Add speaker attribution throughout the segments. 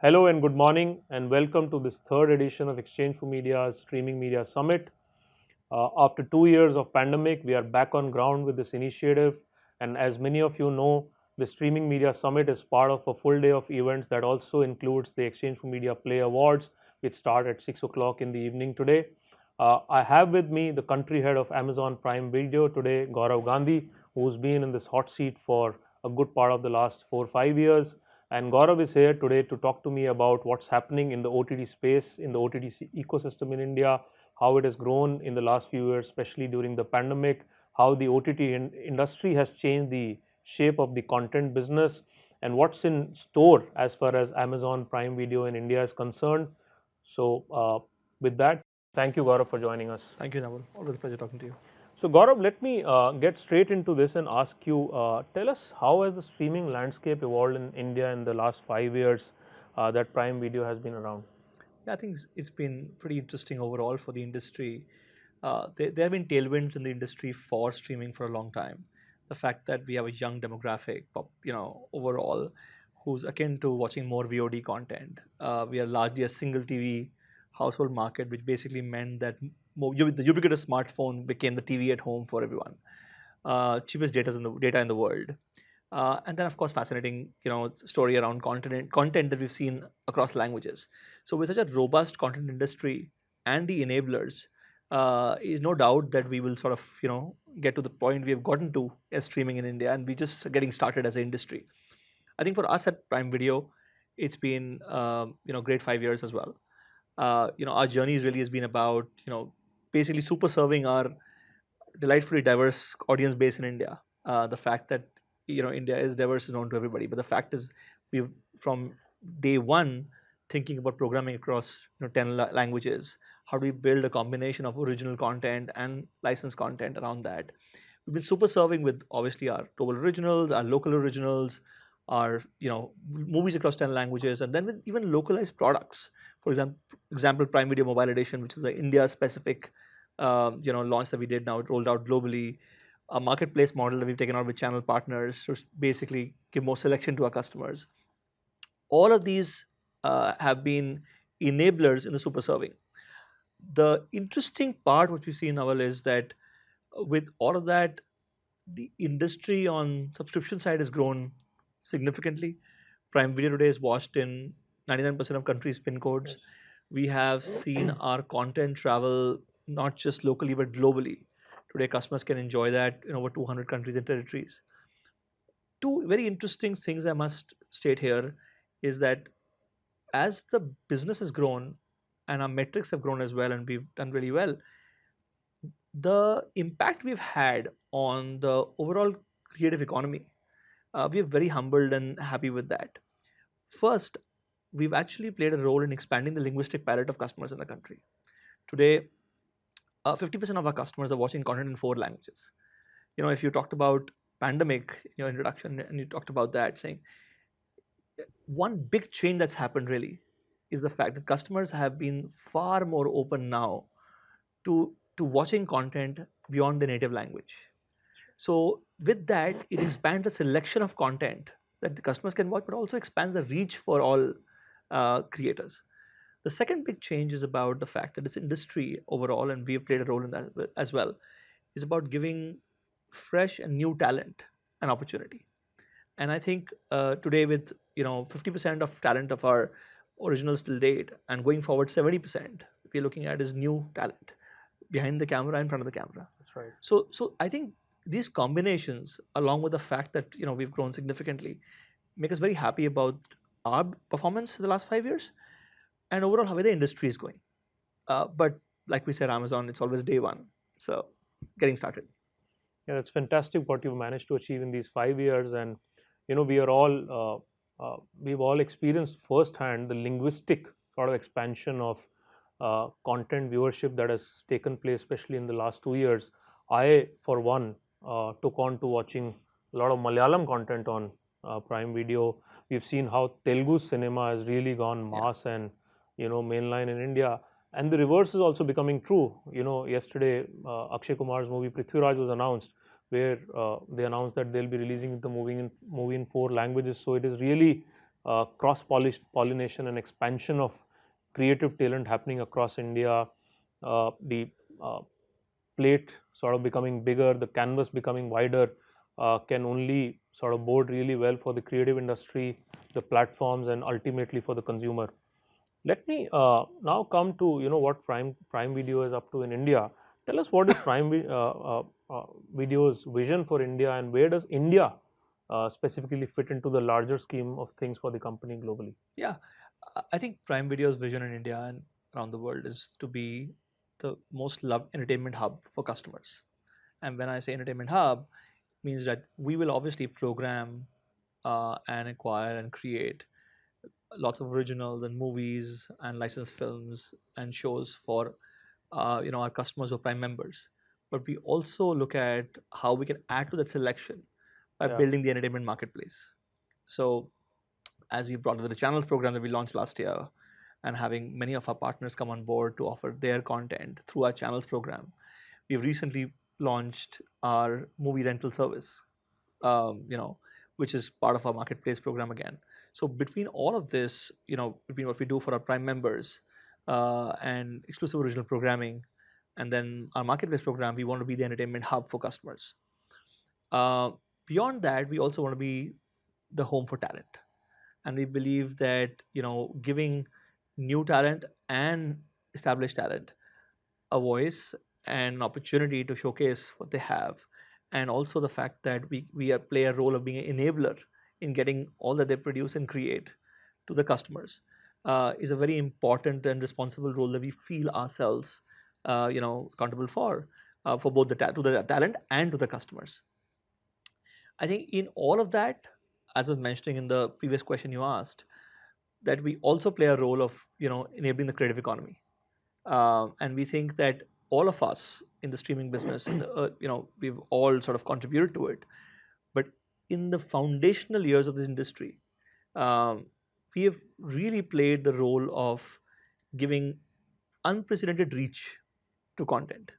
Speaker 1: Hello and good morning and welcome to this third edition of exchange4media's Streaming Media Summit. Uh, after two years of pandemic, we are back on ground with this initiative and as many of you know, the Streaming Media Summit is part of a full day of events that also includes the exchange4media Play Awards which start at 6 o'clock in the evening today. Uh, I have with me the country head of Amazon Prime Video today, Gaurav Gandhi, who's been in this hot seat for a good part of the last four or five years. And Gaurav is here today to talk to me about what's happening in the OTT space, in the OTT ecosystem in India, how it has grown in the last few years, especially during the pandemic, how the OTT in industry has changed the shape of the content business, and what's in store as far as Amazon Prime Video in India is concerned. So uh, with that, thank you Gaurav for joining us.
Speaker 2: Thank you Naval, always a pleasure talking to you.
Speaker 1: So Gaurav, let me uh, get straight into this and ask you, uh, tell us how has the streaming landscape evolved in India in the last five years uh, that Prime Video has been around?
Speaker 2: Yeah, I think it's been pretty interesting overall for the industry. Uh, there, there have been tailwinds in the industry for streaming for a long time. The fact that we have a young demographic, you know, overall, who's akin to watching more VOD content. Uh, we are largely a single TV household market, which basically meant that the ubiquitous smartphone became the TV at home for everyone. Uh, cheapest data in the data in the world, uh, and then of course fascinating you know story around content content that we've seen across languages. So with such a robust content industry and the enablers, uh, is no doubt that we will sort of you know get to the point we have gotten to as streaming in India, and we're just getting started as an industry. I think for us at Prime Video, it's been um, you know great five years as well. Uh, you know our journey really has been about you know basically super serving our delightfully diverse audience base in India. Uh, the fact that you know India is diverse is known to everybody, but the fact is we've from day one thinking about programming across you know 10 la languages. How do we build a combination of original content and licensed content around that? We've been super serving with obviously our global originals, our local originals, our you know movies across 10 languages, and then with even localized products. For example, example Prime Video Mobile Edition, which is an India-specific um, you know launch that we did now. It rolled out globally. A marketplace model that we've taken out with channel partners to basically give more selection to our customers. All of these uh, have been enablers in the super serving. The interesting part what we see now is that with all of that, the industry on subscription side has grown significantly. Prime Video today is watched in 99% of countries' pin codes. We have seen our content travel not just locally but globally. Today, customers can enjoy that in over 200 countries and territories. Two very interesting things I must state here is that as the business has grown and our metrics have grown as well and we've done really well, the impact we've had on the overall creative economy, uh, we are very humbled and happy with that. First, we've actually played a role in expanding the linguistic palette of customers in the country. Today, 50% uh, of our customers are watching content in four languages. You know, if you talked about pandemic in your introduction and you talked about that, saying one big change that's happened really is the fact that customers have been far more open now to to watching content beyond the native language. So with that, it expands the selection of content that the customers can watch, but also expands the reach for all uh, creators. The second big change is about the fact that this industry overall, and we have played a role in that as well, is about giving fresh and new talent an opportunity. And I think uh, today with you know 50% of talent of our originals till date, and going forward 70%, we're looking at is new talent behind the camera, in front of the camera.
Speaker 1: That's right.
Speaker 2: So, so I think these combinations, along with the fact that you know we've grown significantly, make us very happy about our performance in the last five years and overall how the industry is going. Uh, but like we said, Amazon, it's always day one. So getting started.
Speaker 1: Yeah, it's fantastic what you've managed to achieve in these five years. And, you know, we are all, uh, uh, we've all experienced firsthand the linguistic sort of expansion of uh, content viewership that has taken place, especially in the last two years. I, for one, uh, took on to watching a lot of Malayalam content on uh, Prime Video. We've seen how Telugu cinema has really gone mass yeah. and you know mainline in India. And the reverse is also becoming true. You know, yesterday uh, Akshay Kumar's movie Prithviraj was announced, where uh, they announced that they'll be releasing the movie in movie in four languages. So it is really uh, cross pollination and expansion of creative talent happening across India, uh, the uh, plate sort of becoming bigger, the canvas becoming wider, uh, can only sort of bode really well for the creative industry, the platforms, and ultimately for the consumer. Let me uh, now come to you know what Prime Prime Video is up to in India. Tell us what is Prime uh, uh, Video's vision for India, and where does India specifically fit into the larger scheme of things for the company globally?
Speaker 2: Yeah, I think Prime Video's vision in India and around the world is to be the most loved entertainment hub for customers. And when I say entertainment hub, means that we will obviously program uh, and acquire and create lots of originals and movies and licensed films and shows for uh, you know our customers or prime members. But we also look at how we can add to that selection by yeah. building the entertainment marketplace. So as we brought the channels program that we launched last year and having many of our partners come on board to offer their content through our channels program, we've recently launched our movie rental service, um, you know, which is part of our marketplace program again. So between all of this, you know, between what we do for our Prime members uh, and exclusive original programming, and then our marketplace program, we want to be the entertainment hub for customers. Uh, beyond that, we also want to be the home for talent and we believe that you know giving new talent and established talent a voice and an opportunity to showcase what they have and also the fact that we, we play a role of being an enabler in getting all that they produce and create to the customers uh, is a very important and responsible role that we feel ourselves uh, you know accountable for uh, for both the to the talent and to the customers. I think in all of that as I was mentioning in the previous question you asked, that we also play a role of you know enabling the creative economy, uh, and we think that all of us in the streaming business, the, uh, you know, we've all sort of contributed to it, but in the foundational years of this industry, um, we have really played the role of giving unprecedented reach to content.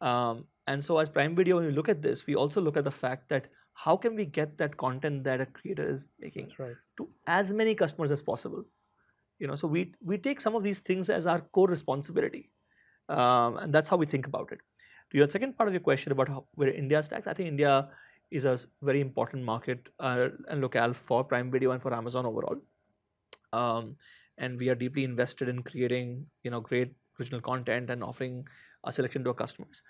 Speaker 2: Um, and so as Prime Video, when we look at this, we also look at the fact that how can we get that content that a creator is making
Speaker 1: right.
Speaker 2: to as many customers as possible you know so we we take some of these things as our core responsibility um, and that's how we think about it to your second part of your question about how, where india stacks i think india is a very important market uh, and locale for prime video and for amazon overall. Um, and we are deeply invested in creating you know great original content and offering a selection to our customers.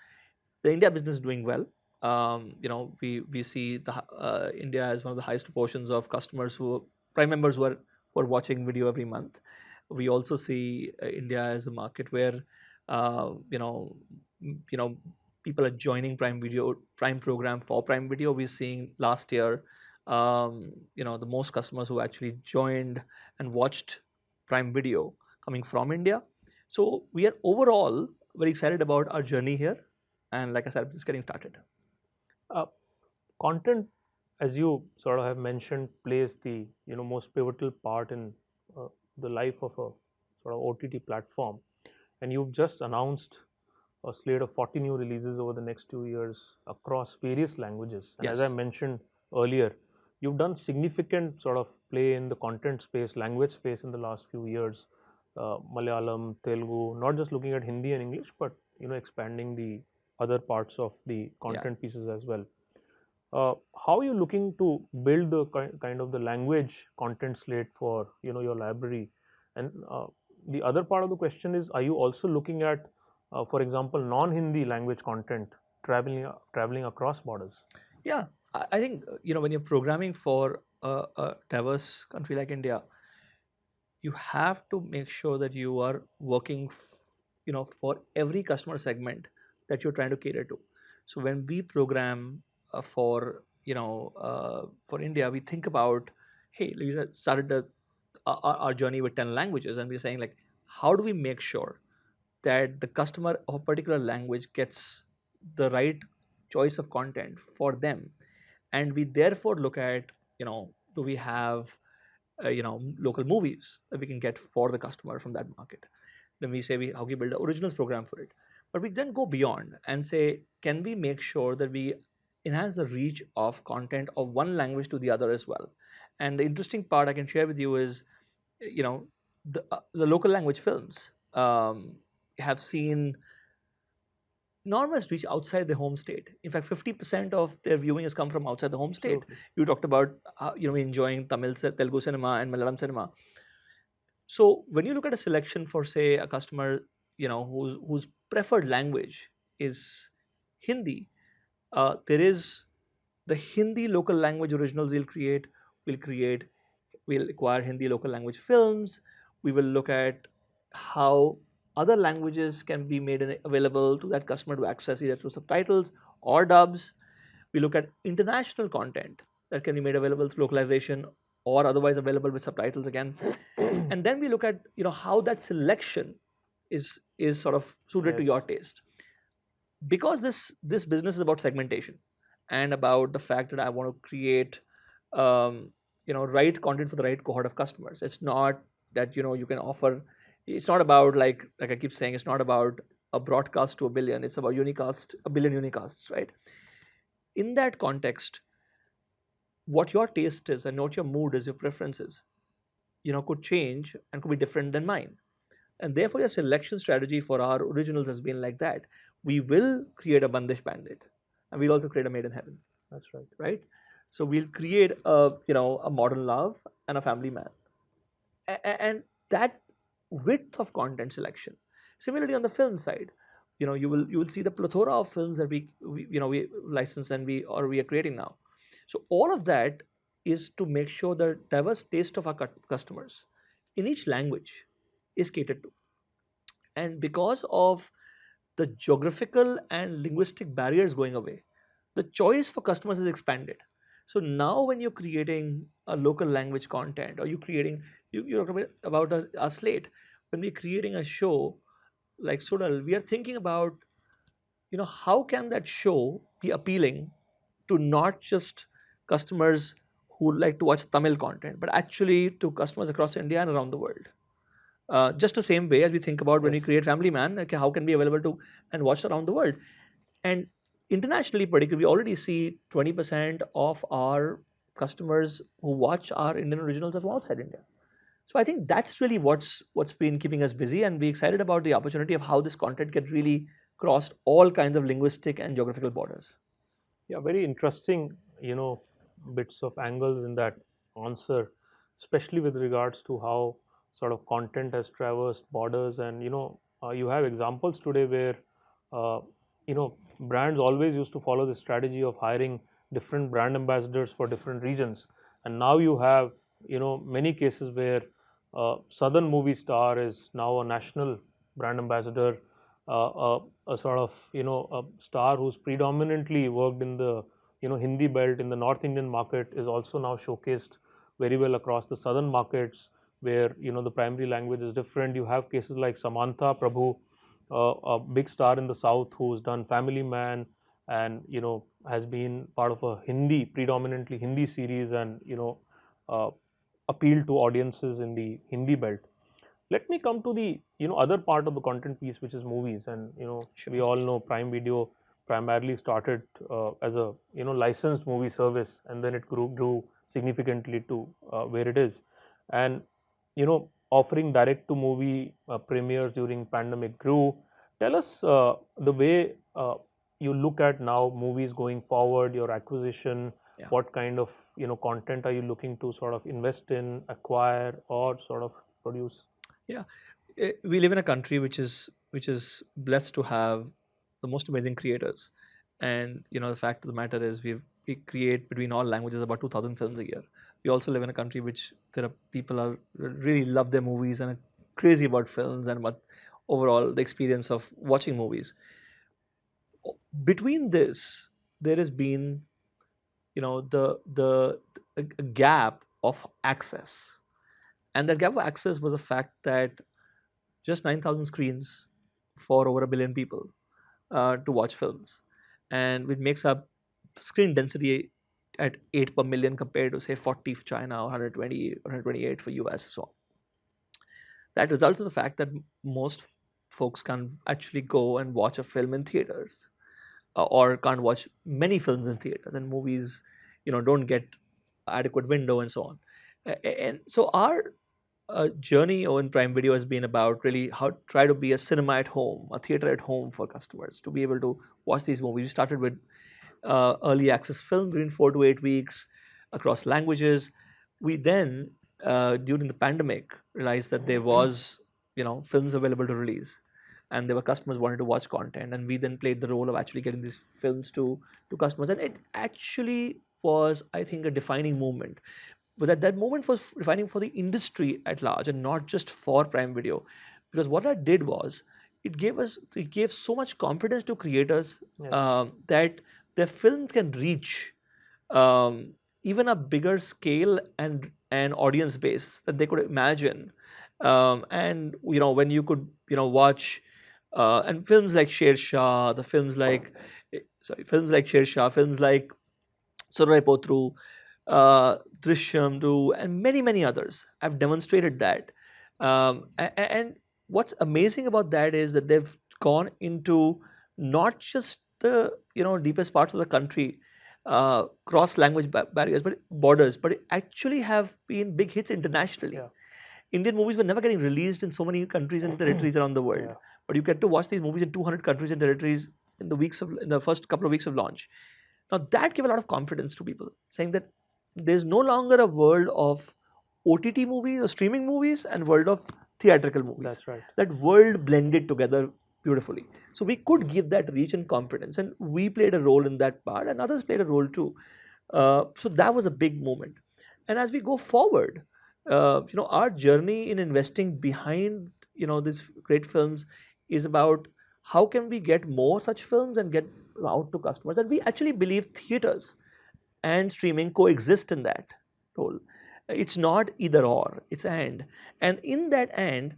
Speaker 2: The india business is doing well. Um, you know, we we see the uh, India as one of the highest proportions of customers who prime members who are who are watching video every month. We also see uh, India as a market where uh, you know you know people are joining Prime Video Prime program for Prime Video. We're seeing last year um, you know the most customers who actually joined and watched Prime Video coming from India. So we are overall very excited about our journey here, and like I said, just getting started.
Speaker 1: Uh, content, as you sort of have mentioned, plays the you know most pivotal part in uh, the life of a sort of OTT platform, and you've just announced a slate of 40 new releases over the next two years across various languages. And
Speaker 2: yes.
Speaker 1: as I mentioned earlier, you've done significant sort of play in the content space, language space in the last few years. Uh, Malayalam, Telugu, not just looking at Hindi and English, but you know expanding the other parts of the content yeah. pieces as well. Uh, how are you looking to build the kind of the language content slate for you know your library? And uh, the other part of the question is, are you also looking at, uh, for example, non-Hindi language content traveling traveling across borders?
Speaker 2: Yeah, I think you know when you're programming for a, a diverse country like India, you have to make sure that you are working, you know, for every customer segment that you're trying to cater to. So when we program uh, for you know uh, for India, we think about hey, we started our journey with ten languages, and we're saying like how do we make sure that the customer of a particular language gets the right choice of content for them, and we therefore look at you know do we have uh, you know local movies that we can get for the customer from that market? Then we say we how can we build an originals program for it? But we then go beyond and say, can we make sure that we enhance the reach of content of one language to the other as well? And the interesting part I can share with you is, you know, the, uh, the local language films. Um, have seen enormous reach outside the home state. In fact, 50% of their viewing has come from outside the home state.
Speaker 1: Absolutely.
Speaker 2: You talked about, uh, you know, enjoying Tamil, Telugu cinema and Malayalam cinema. So when you look at a selection for, say, a customer, you know, whose whose preferred language is Hindi, uh, there is the Hindi local language originals we'll create. We'll create, we'll acquire Hindi local language films. We will look at how other languages can be made available to that customer to access either through subtitles or dubs. We look at international content that can be made available through localization or otherwise available with subtitles again. and then we look at you know how that selection is is sort of suited to your taste. Because this this business is about segmentation and about the fact that I want to create um, you know right content for the right cohort of customers. It's not that you know you can offer it's not about like like I keep saying it's not about a broadcast to a billion. It's about unicast a billion unicasts right? In that context what your taste is and what your mood is your preferences you know could change and could be different than mine. And therefore your selection strategy for our originals has been like that. We will create a bandish bandit and we'll also create a made in heaven.
Speaker 1: That's right.
Speaker 2: right? So we'll create a you know a modern love and a family man. A- and that width of content selection. Similarly on the film side you know you will you will see the plethora of films that we, we you know we license and we or we are creating now. So all of that is to make sure the diverse taste of our customers in each language is catered to. And because of the geographical and linguistic barriers going away the choice for customers is expanded so now when you're creating a local language content or you're creating you, you're talking about a, a slate when we're creating a show like Suzhal, we are thinking about you know how can that show be appealing to not just customers who like to watch Tamil content, but actually to customers across India and around the world. Uh, just the same way as we think about when we create Family Man, okay, how can be available to and watched around the world, and internationally, particularly, we already see 20% of our customers who watch our Indian originals are from outside India. So I think that's really what's what's been keeping us busy, and we're excited about the opportunity of how this content can really cross all kinds of linguistic and geographical borders.
Speaker 1: Yeah, very interesting, you know, bits of angles in that answer, especially with regards to how sort of content has traversed borders. And, you know, uh, you have examples today where, uh, you know, brands always used to follow the strategy of hiring different brand ambassadors for different regions. And now you have, you know, many cases where uh, Southern movie star is now a national brand ambassador uh, a, a sort of you know a star who's predominantly worked in the you know Hindi belt in the North Indian market is also now showcased very well across the southern markets where you know the primary language is different. You have cases like Samantha Prabhu, uh, a big star in the south who's done Family Man and you know has been part of a Hindi predominantly Hindi series and you know uh, appealed to audiences in the Hindi belt. Let me come to the you know other part of the content piece which is movies. And you know
Speaker 2: Sure.
Speaker 1: we all know prime video primarily started uh, as a you know licensed movie service and then it grew grew significantly to uh, where it is. And you know offering direct to movie uh, premieres during pandemic grew tell us uh, the way uh, you look at now movies going forward your acquisition
Speaker 2: Yeah.
Speaker 1: what kind of you know content are you looking to sort of invest in acquire or sort of produce
Speaker 2: yeah We live in a country which is which is blessed to have the most amazing creators, and you know the fact of the matter is we we create between all languages about two thousand films a year. We also live in a country which there are people are really love their movies and are crazy about films and about overall the experience of watching movies. Between this, there has been you know the the a, a gap of access and that gap of access was the fact that just 9000 screens for over a billion people uh, to watch films and which makes up screen density at 8 per million compared to say 40 for china or 120 or 128 for us so that results in the fact that most folks can actually go and watch a film in theaters uh, or can't watch many films in theaters and movies you know don't get adequate window and so on and so our uh, journey on Prime Video has been about really how to try to be a cinema at home, a theater at home for customers to be able to watch these movies. We started with uh, early access film within four to eight weeks across languages. We then, uh, during the pandemic, realized that there was, you know, films available to release, and there were customers wanted to watch content, and we then played the role of actually getting these films to to customers, and it actually was, I think, a defining moment. But that, that moment was defining for the industry at large and not just for Prime Video. Because what that did was it gave us it gave so much confidence to creators
Speaker 1: Yes.
Speaker 2: um, that their film can reach um, even a bigger scale and an audience base that they could imagine. Um, and you know when you could you know watch uh, and films like Sher Shah, the films like eh, sorry films like Sher Shah, films like Soorarai Pottru, uh, Drishyam 2, and many many others have demonstrated that. Um, a- a- and what's amazing about that is that they've gone into not just the you know deepest parts of the country uh, cross language ba- barriers but borders but it actually have been big hits internationally
Speaker 1: Yeah.
Speaker 2: indian movies were never getting released in so many countries and territories around the world
Speaker 1: Yeah.
Speaker 2: but you get to watch these movies in 200 countries and territories in the weeks of in the first couple of weeks of launch now that gave a lot of confidence to people saying that there's no longer a world of ott movies or streaming movies and world of theatrical movies
Speaker 1: That's right.
Speaker 2: that world blended together beautifully. So we could give that reach and confidence, and we played a role in that part, and others played a role too. Uh, so that was a big moment. And as we go forward, uh, you know, our journey in investing behind you know these great films is about how can we get more such films and get out to customers. And we actually believe theaters and streaming coexist in that role. It's not either or, it's and. And in that and,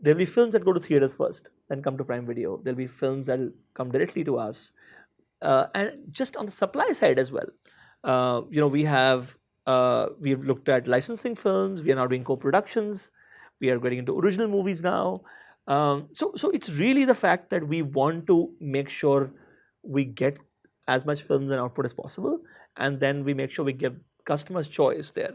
Speaker 2: there'll be films that go to theaters first, then come to Prime Video. There'll be films that'll come directly to us. Uh, and just on the supply side as well, uh, you know, we have uh, we've looked at licensing films. We are now doing co-productions. We are getting into original movies now. Um, so, so it's really the fact that we want to make sure we get as much films and output as possible, and then we make sure we give customers choice there.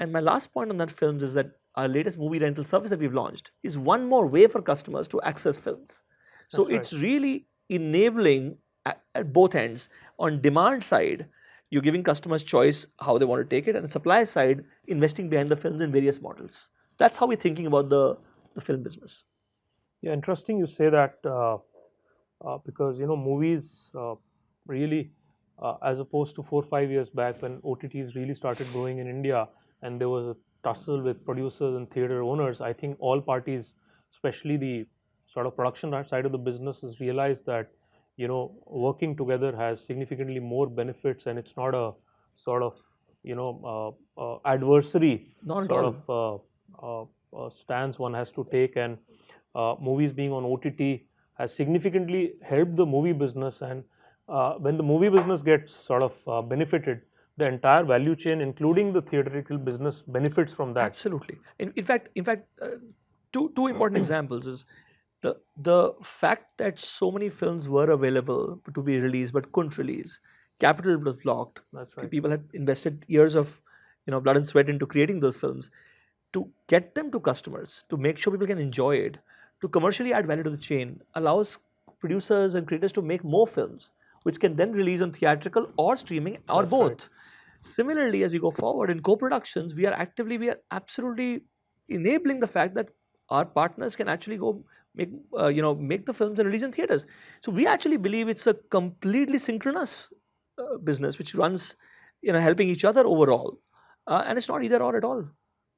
Speaker 2: And my last point on that films is that our latest movie rental service that we've launched is one more way for customers to access films. So
Speaker 1: right.
Speaker 2: it's really enabling at, at both ends. On demand side, you're giving customers choice how they want to take it, and supply side, investing behind the films in various models. That's how we're thinking about the, the film business.
Speaker 1: Yeah, interesting you say that uh, uh, because you know movies uh, really, uh, as opposed to four or five years back when OTTs really started growing in India and there was a tussle with producers and theater owners. I think all parties, especially the sort of production side of the business, has realized that you know working together has significantly more benefits and it's not a sort of you know uh, uh, adversary
Speaker 2: Not
Speaker 1: sort of uh, uh, uh, stance one has to take and uh, movies being on OTT has significantly helped the movie business and uh, when the movie business gets sort of uh, benefited the entire value chain including the theatrical business benefits from that
Speaker 2: Absolutely. In, in fact, in fact, uh, two two important examples is the the fact that so many films were available to be released but couldn't release. Capital was blocked.
Speaker 1: that's right
Speaker 2: People had invested years of you know blood and sweat into creating those films. To get them to customers, to make sure people can enjoy it, to commercially add value to the chain, allows producers and creators to make more films, which can then release on theatrical or streaming or
Speaker 1: That's
Speaker 2: both.
Speaker 1: right.
Speaker 2: Similarly, as we go forward in co-productions, we are actively, we are absolutely enabling the fact that our partners can actually go make, uh, you know, make the films in theaters. So we actually believe it's a completely synchronous uh, business which runs, you know, helping each other overall, uh, and it's not either or at all.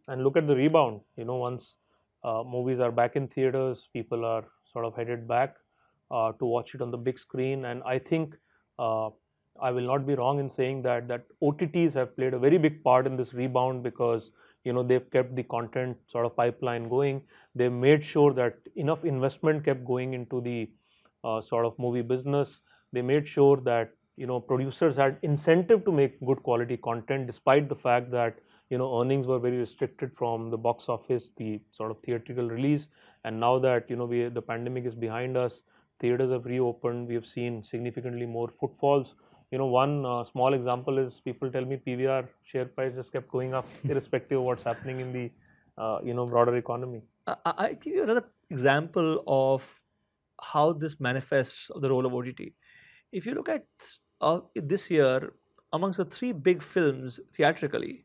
Speaker 1: and look at the rebound you know once uh, movies are back in theaters people are sort of headed back uh, to watch it on the big screen and i think uh, i will not be wrong in saying that that otts have played a very big part in this rebound because you know they've kept the content sort of pipeline going. They've made sure that enough investment kept going into the uh, sort of movie business. They made sure that you know producers had incentive to make good quality content despite the fact that you know earnings were very restricted from the box office the sort of theatrical release. And now that you know we the pandemic is behind us theaters have reopened. We have seen significantly more footfalls you know, one uh, small example is people tell me PVR share price just kept going up, irrespective of what's happening in the, uh, you know, broader economy.
Speaker 2: I, I give you another example of how this manifests the role of OTT. If you look at uh, this year, amongst the three big films theatrically,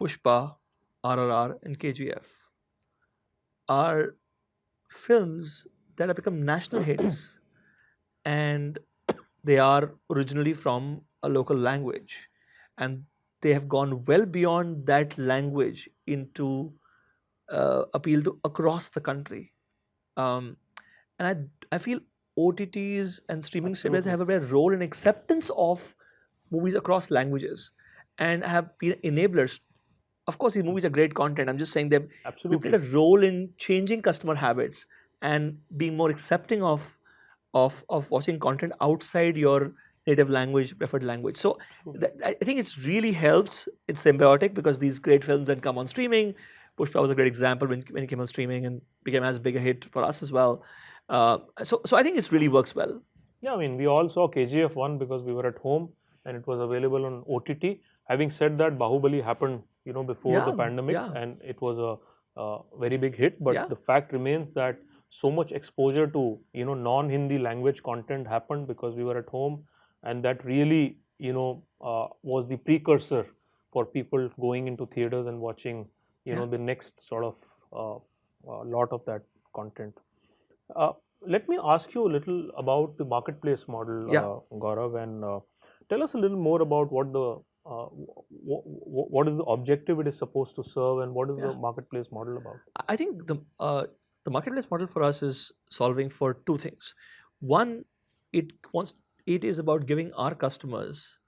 Speaker 2: Pushpa, RRR, and KGF, are films that have become national hits and they are originally from a local language and they have gone well beyond that language into uh, appeal to across the country um, and I, I feel OTTs and streaming services have a very role in acceptance of movies across languages and have been enablers. Of course, these movies are great content. I'm just saying they've
Speaker 1: Absolutely.
Speaker 2: played a role in changing customer habits and being more accepting of of of watching content outside your native language, preferred language. So that, I think it's really helps. It's symbiotic because these great films then come on streaming. Pushpa was a great example when, when it came on streaming and became as big a hit for us as well. Uh, so, so I think it really works well.
Speaker 1: Yeah, I mean, we all saw KGF 1 because we were at home and it was available on OTT. Having said that, Bahubali happened, you know, before
Speaker 2: Yeah,
Speaker 1: the pandemic
Speaker 2: yeah.
Speaker 1: and it was a, a very big hit. But
Speaker 2: Yeah.
Speaker 1: the fact remains that so much exposure to, you know, non-Hindi language content happened because we were at home and that really, you know, uh, was the precursor for people going into theaters and watching, you know, the next sort of uh, uh, lot of that content. Uh, let me ask you a little about the marketplace model,
Speaker 2: Yeah.
Speaker 1: uh, Gaurav, and uh, tell us a little more about what the uh, w- w- what is the objective it is supposed to serve, and what is the marketplace model about?
Speaker 2: I- I think the uh, the marketplace model for us is solving for two things. One, it wants it is about giving our customers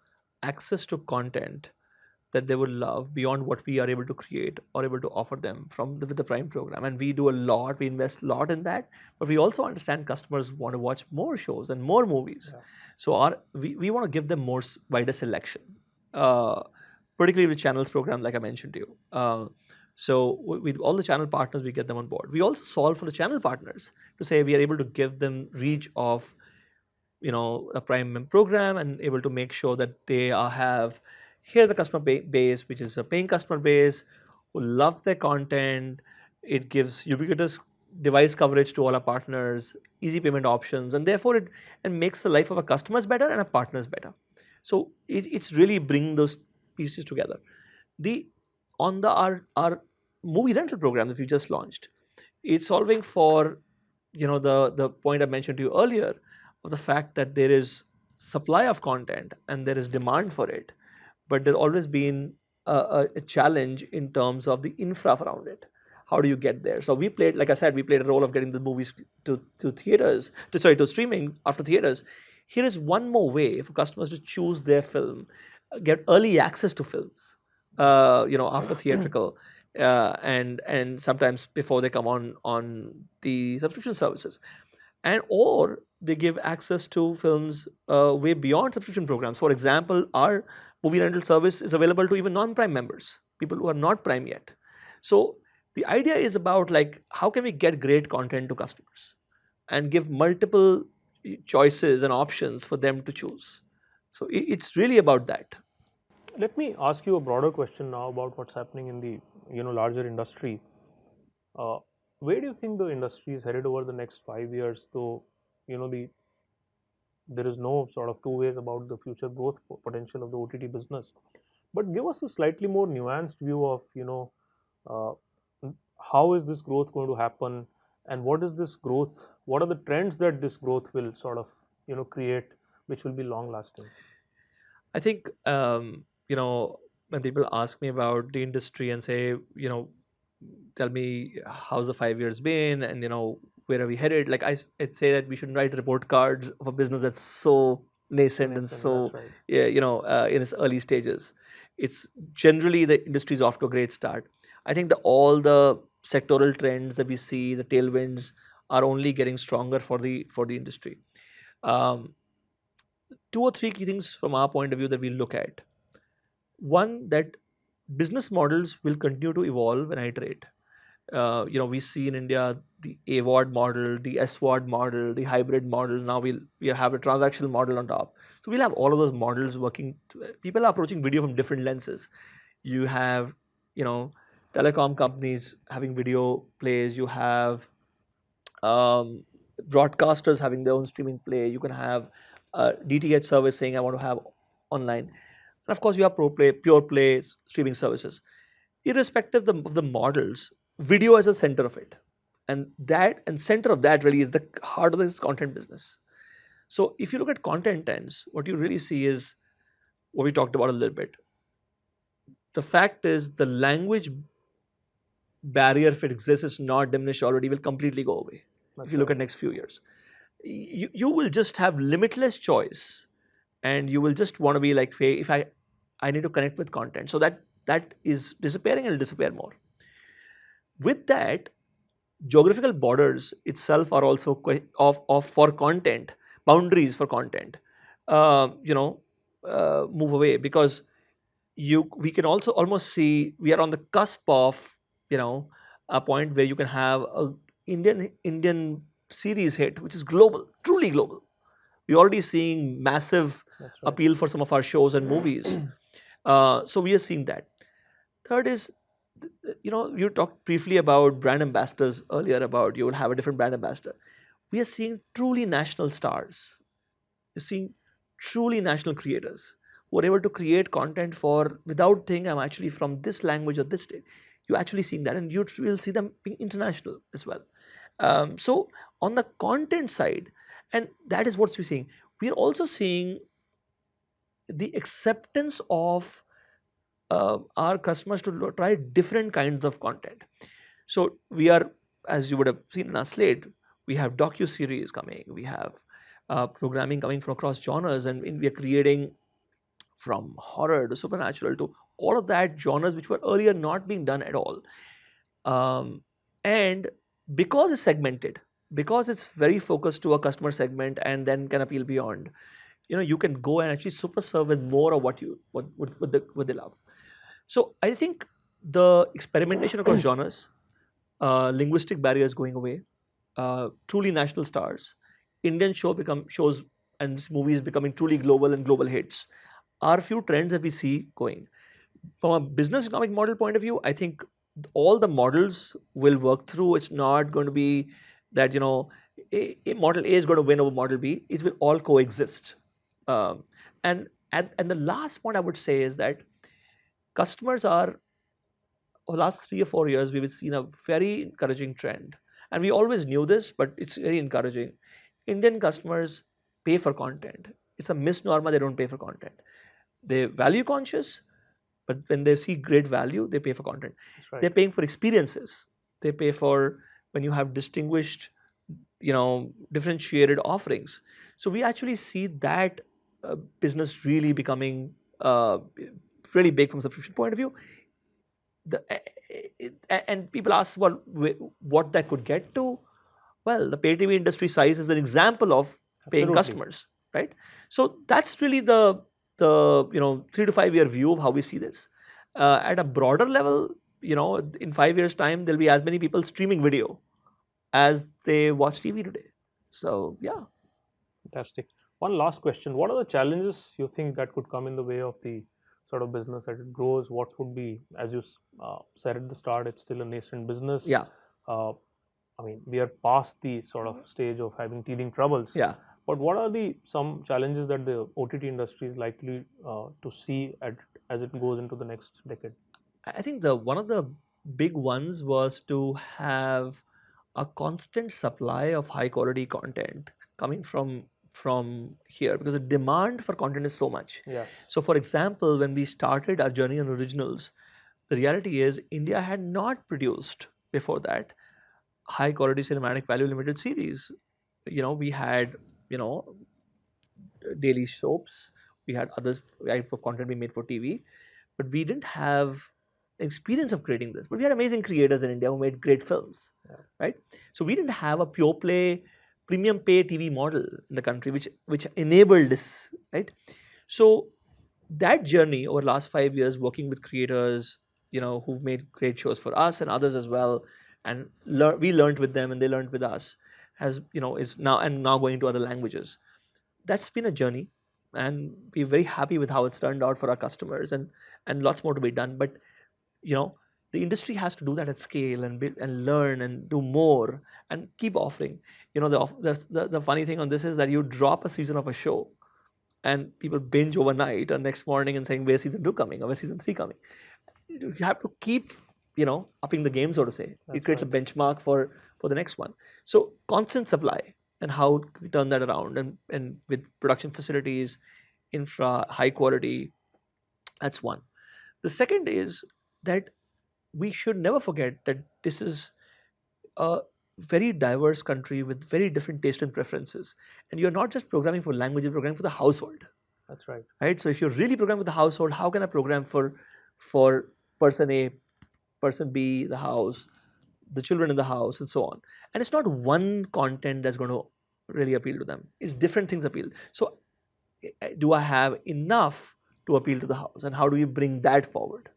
Speaker 2: access to content that they would love beyond what we are able to create or able to offer them from the, with the Prime program. And we do a lot, we invest a lot in that, but we also understand customers want to watch more shows and more movies.
Speaker 1: Yeah.
Speaker 2: So our we, we want to give them more wider selection, uh, particularly with channels program, like I mentioned to you. Uh, so with all the channel partners, we get them on board. We also solve for the channel partners to say we are able to give them reach of, you know, a Prime program and able to make sure that they are, have here's a customer base, which is a paying customer base who loves their content. It gives ubiquitous device coverage to all our partners, easy payment options, and therefore it and makes the life of our customers better and our partners better. So it, it's really bringing those pieces together. The on the our our movie rental program that we just launched, it's solving for you know the the point I mentioned to you earlier of the fact that there is supply of content and there is demand for it, but there always been a, a, challenge in terms of the infra around it. How do you get there? So we played, like I said, we played a role of getting the movies to, to theaters, to sorry, to streaming after theaters. Here is one more way for customers to choose their film, get early access to films, uh, you know, after theatrical, uh, and and sometimes before they come on on the subscription services, and or they give access to films uh, way beyond subscription programs. For example, our movie rental service is available to even non-prime members, people who are not prime yet. So the idea is about like how can we get great content to customers and give multiple choices and options for them to choose. So it's really about that.
Speaker 1: Let me ask you a broader question now about what's happening in the you know larger industry. Uh, where do you think the industry is headed over the next five years? Though you know the there is no sort of two ways about the future growth potential of the OTT business, but give us a slightly more nuanced view of you know uh, how is this growth going to happen, and what is this growth? What are the trends that this growth will sort of you know create, which will be long lasting?
Speaker 2: I think um, you know when people ask me about the industry and say you know tell me how's the five years been and you know where are we headed like I, I'd say that we shouldn't write report cards of a business that's so nascent and so
Speaker 1: right.
Speaker 2: yeah, you know, uh, in its early stages. It's generally the industry is off to a great start. I think that all the sectoral trends that we see, the tailwinds, are only getting stronger for the for the industry. Um, two or three key things from our point of view that we look at. One that business models will continue to evolve and iterate. Uh, you know, we see in India the AVOD model, the SVOD model, the hybrid model. Now we'll we have a transactional model on top. So we'll have all of those models working. People are approaching video from different lenses. You have, you know, telecom companies having video plays. You have um, broadcasters having their own streaming play. You can have uh, DTH service saying I want to have online, and of course you have pro play, pure play streaming services. Irrespective of the, of the models, video is the center of it, and that and center of that really is the heart of this content business. So if you look at content ends, what you really see is what we talked about a little bit. The fact is the language barrier, if it exists, is not diminished already, will completely go away.
Speaker 1: That's
Speaker 2: if you look at next few years, you, you will just have limitless choice, and you will just want to be like, "Hey, if I, I need to connect with content, so that that is disappearing and will disappear more. With that, geographical borders itself are also of, of for content boundaries for content uh, you know uh, move away because you we can also almost see we are on the cusp of you know a point where you can have a indian indian series hit which is global truly global we're already seeing massive
Speaker 1: right.
Speaker 2: appeal for some of our shows and movies uh, so we are seeing that. Third is you know you talked briefly about brand ambassadors earlier about you will have a different brand ambassador. We are seeing truly national stars. You're seeing truly national creators who are able to create content for without thinking i'm actually from this language or this state. You're actually seeing that and you will see them being international as well. Um, so on the content side and that is what we're seeing. We're also seeing the acceptance of uh, our customers to try different kinds of content. So we are, as you would have seen in our slate, we have docu series coming, we have uh, programming coming from across genres, and we are creating from horror to supernatural to all of that genres which were earlier not being done at all. Um, and because it's segmented, because it's very focused to a customer segment and then can appeal beyond, you know, you can go and actually super serve with more of what you what what, what, the, what they love. So I think the experimentation across genres, uh, linguistic barriers going away, uh, truly national stars, Indian show become shows and movies becoming truly global and global hits, are a few trends that we see going. From a business economic model point of view, I think all the models will work through. It's not going to be that you know a, a model A is going to win over model B. It will all coexist. Um, and, and and the last point I would say is that customers are over the last three or four years we've seen a very encouraging trend. And we always knew this but it's very encouraging. Indian customers pay for content. It's a misnomer they don't pay for content. They value conscious but when they see great value they pay for content.
Speaker 1: Right.
Speaker 2: they're paying for experiences. They pay for when you have distinguished you know differentiated offerings. So we actually see that business really becoming uh, really big from subscription point of view. The, a- a- and people ask well what that could get to? Well the pay tv industry size is an example of paying
Speaker 1: Absolutely.
Speaker 2: customers right? So that's really the the you know 3 to 5 year view of how we see this. Uh, at a broader level you know in 5 years time there'll be as many people streaming video as they watch tv today. So yeah.
Speaker 1: Fantastic. One last question. What are the challenges you think that could come in the way of the sort of business that it grows? What would be, as you uh, said at the start, it's still a nascent business.
Speaker 2: yeah
Speaker 1: Uh, I mean, we are past the sort of stage of having teething troubles.
Speaker 2: yeah
Speaker 1: But what are the some challenges that the OTT industry is likely uh, to see at, as it goes into the next decade?
Speaker 2: I I think the one of the big ones was to have a constant supply of high quality content coming from from here because the demand for content is so much.
Speaker 1: Yes.
Speaker 2: So, for example, when we started our journey on originals, the reality is India had not produced before that high quality cinematic value limited series. You know, we had you know daily soaps, we had others type of content we made for TV, but we didn't have experience of creating this. But we had amazing creators in India who made great films,
Speaker 1: Yeah.
Speaker 2: right? So we didn't have a pure play premium pay TV model in the country, which which enabled this, right? So that journey over the last five years, working with creators, you know, who've made great shows for us and others as well, and lear- we learned with them and they learned with us, has you know is now and now going to other languages. That's been a journey, and we're very happy with how it's turned out for our customers and and lots more to be done but you know the industry has to do that at scale and build and learn and do more and keep offering. You know the, the the funny thing on this is that you drop a season of a show and people binge overnight or next morning and saying where's season two coming or where's season three coming? You have to keep you know upping the game so to say.
Speaker 1: That's
Speaker 2: it creates
Speaker 1: right.
Speaker 2: a benchmark for for the next one. So constant supply and how we turn that around and and with production facilities infra high quality that's one. The second is that we should never forget that this is a very diverse country with very different taste and preferences. And you're not just programming for language you're programming for the household.
Speaker 1: That's right.
Speaker 2: right? So if you're really programming for the household how can i program for for person a person b the house the children in the house and so on? And it's not one content that's going to really appeal to them. It's different things appeal. So eh, do i have enough to appeal to the house? And how do we bring that forward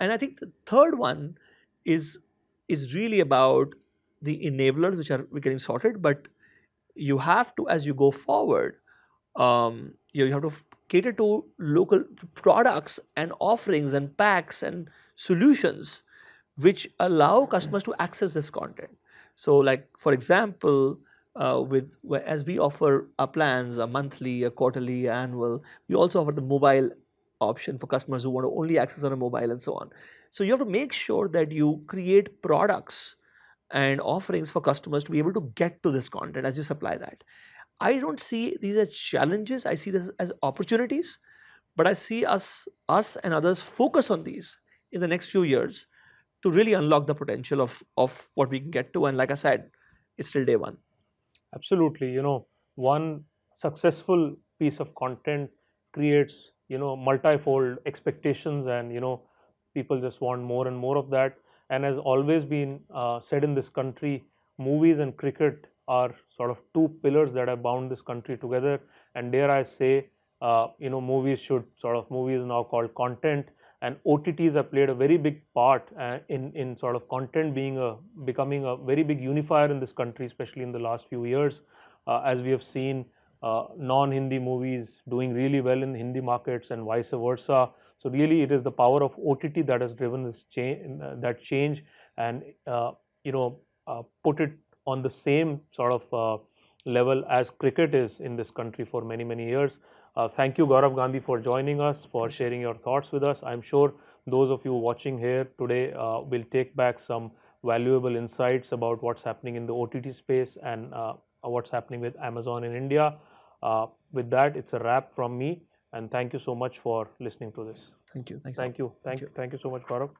Speaker 2: and i think the third one is is really about the enablers which are getting sorted but you have to as you go forward um, you, you have to cater to local products and offerings and packs and solutions which allow customers to access this content. So like for example uh, with as we offer our plans a monthly a quarterly annual we also offer the mobile option for customers who want to only access on a mobile and so on so you have to make sure that you create products and offerings for customers to be able to get to this content as you supply that I don't see these as challenges. I see this as opportunities, but I see us, us and others focus on these in the next few years to really unlock the potential of of what we can get to. And like I said, it's still day one.
Speaker 1: Absolutely. You know, one successful piece of content creates, you know, multifold expectations, and, you know, people just want more and more of that. And has always been uh, said in this country, movies and cricket are sort of two pillars that have bound this country together. And dare I say, uh, you know, movies should sort of, movies now called content and OTTs have played a very big part uh, in in sort of content being a becoming a very big unifier in this country, especially in the last few years, uh, as we have seen uh, non-Hindi movies doing really well in the Hindi markets and vice versa. So really, it is the power of OTT that has driven this change, that change, and uh, you know, uh, put it on the same sort of level as cricket is in this country for many many years. Thank you, Gaurav Gandhi, for joining us, for sharing your thoughts with us. I'm sure those of you watching here today will take back some valuable insights about what's happening in the OTT space and what's happening with Amazon in India. Uh, with that, it's a wrap from me, and thank you so much for listening to this.
Speaker 2: Thank you. Thank you.
Speaker 1: Thank you. Thank you. Thank you so much, Gaurav.